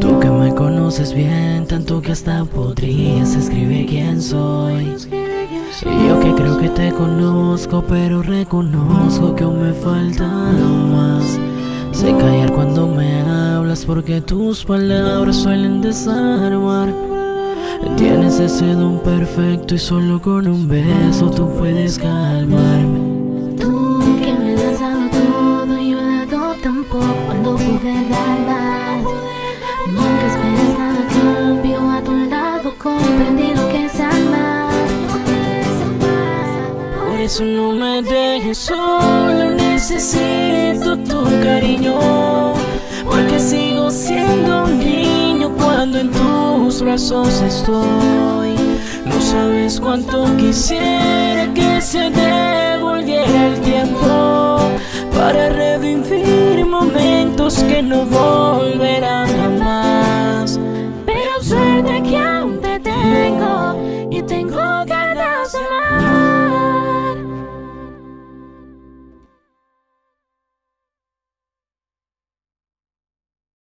Tú que me conoces bien, tanto que hasta podrías escribir quién soy. Y yo que creo que te conozco, pero reconozco que aún me falta más. Sé callar cuando me hablas porque tus palabras suelen desarmar. Tienes ese don perfecto y solo con un beso tú puedes calmarme. Tú que me has dado todo y yo he dado tan poco cuando pude dar más. Nunca esperes nada a cambio, a tu lado comprendí lo que es amar. Por eso no me dejes solo, necesito tu cariño. Estoy. No sabes cuánto quisiera que se devolviera el tiempo para revivir momentos que no